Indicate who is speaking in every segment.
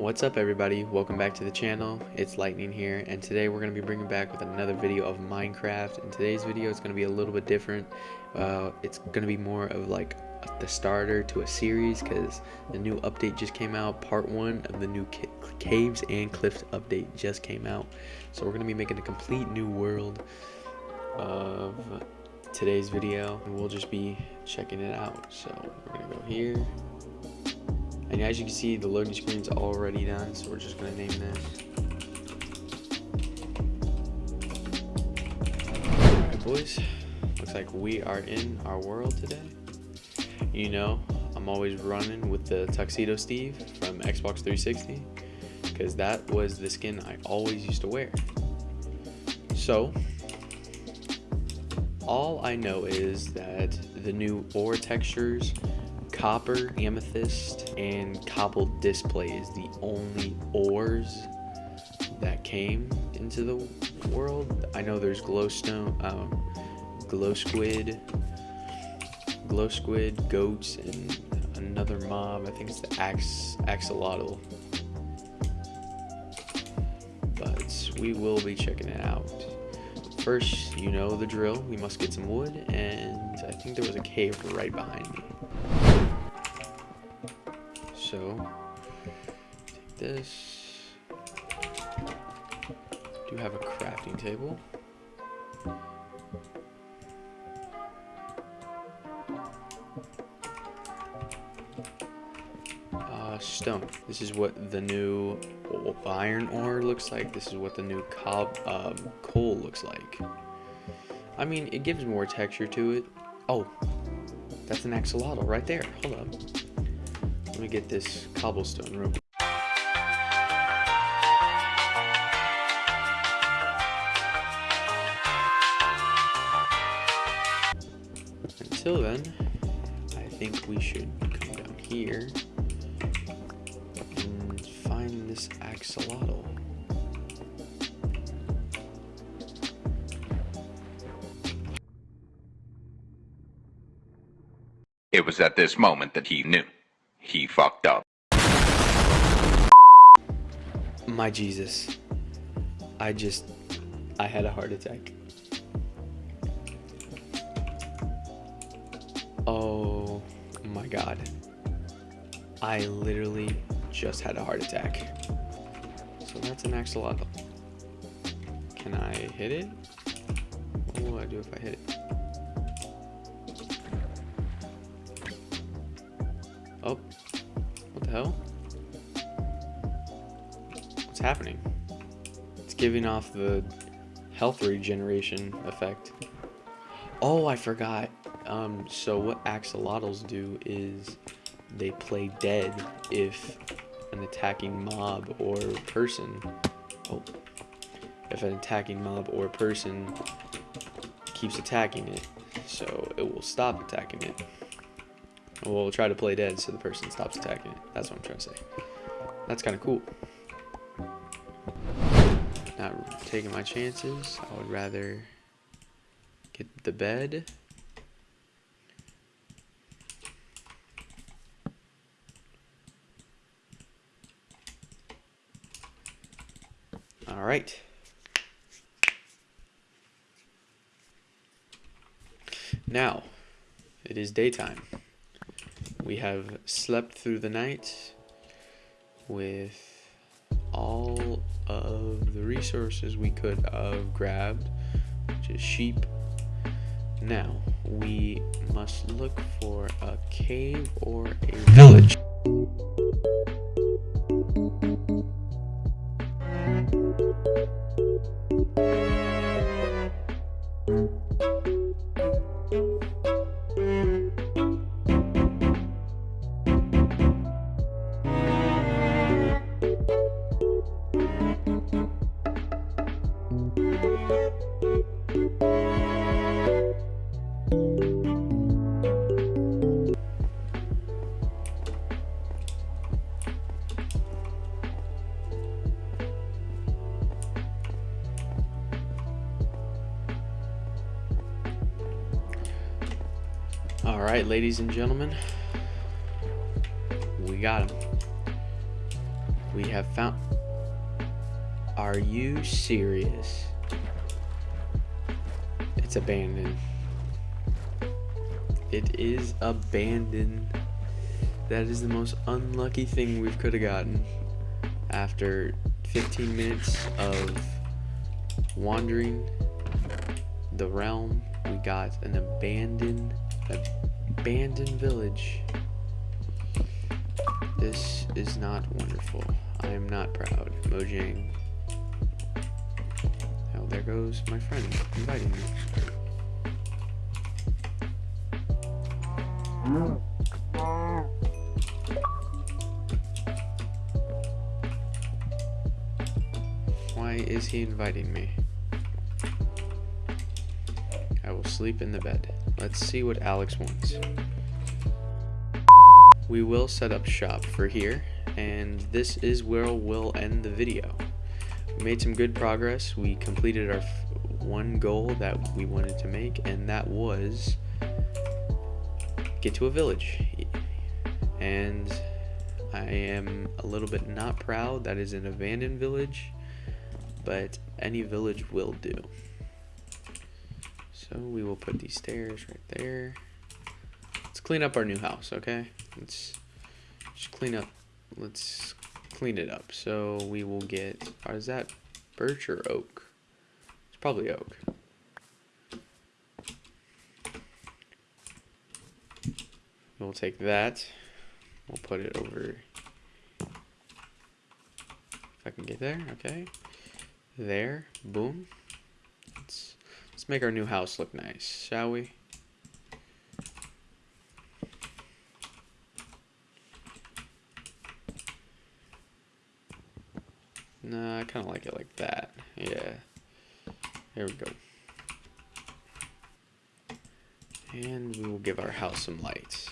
Speaker 1: What's up everybody, welcome back to the channel, it's Lightning here, and today we're going to be bringing back with another video of Minecraft, and today's video is going to be a little bit different, uh, it's going to be more of like the starter to a series, because the new update just came out, part 1 of the new ca Caves and Cliffs update just came out, so we're going to be making a complete new world of today's video, and we'll just be checking it out, so we're going to go here, and as you can see, the loading screen's already done, so we're just gonna name this. Alright boys, looks like we are in our world today. You know, I'm always running with the Tuxedo Steve from Xbox 360, because that was the skin I always used to wear. So, all I know is that the new ore textures copper, amethyst, and cobbled deepslate is the only ores that came into the world. I know there's glowstone, um, glow squid, glow squid, goats, and another mob. I think it's the ax axolotl. But we will be checking it out. First, you know the drill. We must get some wood, and I think there was a cave right behind me. So, take this. Do you have a crafting table. Uh, stone. This is what the new iron ore looks like. This is what the new cob um, coal looks like. I mean, it gives more texture to it. Oh, that's an axolotl right there. Hold up. Let me get this cobblestone quick. Until then, I think we should come down here and find this axolotl.
Speaker 2: It was at this moment that he knew he fucked up.
Speaker 1: My Jesus. I just, I had a heart attack. Oh my god. I literally just had a heart attack. So that's an axolotl. Can I hit it? What will I do if I hit it? Oh, what the hell? What's happening? It's giving off the health regeneration effect. Oh, I forgot. Um, so what axolotls do is they play dead if an attacking mob or person, oh, if an attacking mob or person keeps attacking it, so it will stop attacking it. We'll try to play dead so the person stops attacking it. That's what I'm trying to say. That's kind of cool. Not taking my chances. I would rather get the bed. All right. Now, it is daytime we have slept through the night with all of the resources we could have grabbed, which is sheep. Now, we must look for a cave or a village. All right, ladies and gentlemen, we got him. We have found. Are you serious? It's abandoned. It is abandoned. That is the most unlucky thing we could have gotten after 15 minutes of wandering the realm. We got an abandoned, abandoned village. This is not wonderful. I am not proud. Mojang. Oh, there goes my friend inviting me. Why is he inviting me? Sleep in the bed. Let's see what Alex wants. We will set up shop for here, and this is where we'll end the video. We made some good progress. We completed our one goal that we wanted to make, and that was get to a village. And I am a little bit not proud that is an abandoned village, but any village will do. So we will put these stairs right there. Let's clean up our new house, okay? Let's just clean up. Let's clean it up. So we will get, is that birch or oak? It's probably oak. We'll take that. We'll put it over. If I can get there, okay. There, boom. Make our new house look nice, shall we? Nah, I kind of like it like that. Yeah. There we go. And we will give our house some lights.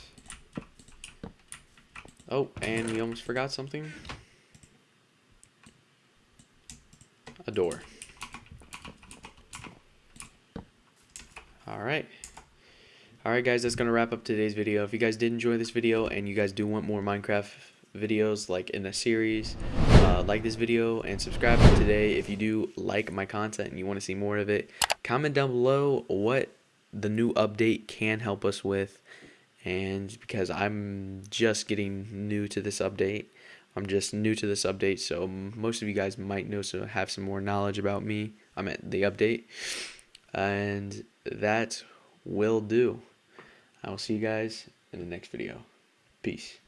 Speaker 1: Oh, and we almost forgot something. A door. Alright. Alright guys, that's going to wrap up today's video. If you guys did enjoy this video and you guys do want more Minecraft videos like in a series, uh, like this video and subscribe today if you do like my content and you want to see more of it. Comment down below what the new update can help us with and because I'm just getting new to this update I'm just new to this update so most of you guys might know so have some more knowledge about me I'm at the update and that will do. I will see you guys in the next video. Peace